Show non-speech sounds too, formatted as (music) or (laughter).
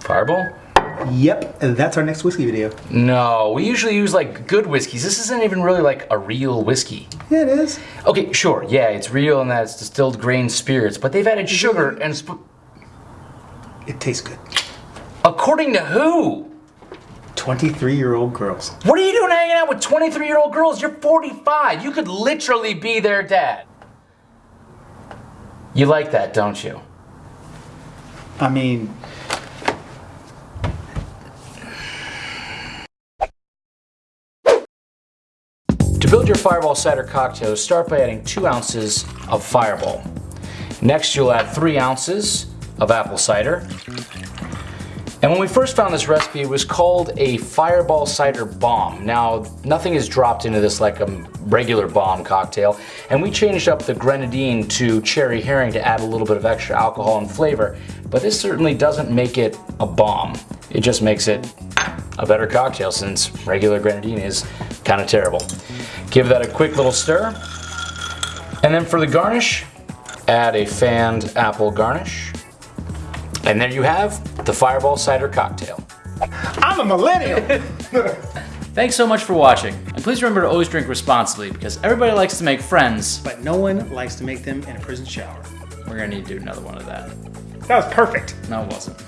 Fireball? Yep, and that's our next whiskey video. No, we usually use like good whiskeys. This isn't even really like a real whiskey. Yeah, it is. Okay, sure, yeah, it's real and that's distilled grain spirits, but they've added sugar and It tastes good. according to who? 23 year old girls. What are you doing hanging out with 23 year old girls? You're 45. You could literally be their dad. You like that, don't you? I mean, To build your Fireball cider cocktail, start by adding 2 ounces of Fireball. Next, you'll add 3 ounces of apple cider. And when we first found this recipe, it was called a Fireball Cider Bomb. Now, nothing is dropped into this like a regular bomb cocktail, and we changed up the grenadine to Cherry Heering to add a little bit of extra alcohol and flavor, but this certainly doesn't make it a bomb. It just makes it a better cocktail since regular grenadine is kind of terrible. Give that a quick little stir. And then for the garnish, add a fanned apple garnish. And there you have the Fireball Cider Cocktail. I'm a millennial. (laughs) Thanks so much for watching, and please remember to always drink responsibly because everybody likes to make friends. but no one likes to make them in a prison shower. We're gonna need to do another one of that. That was perfect. No, it wasn't.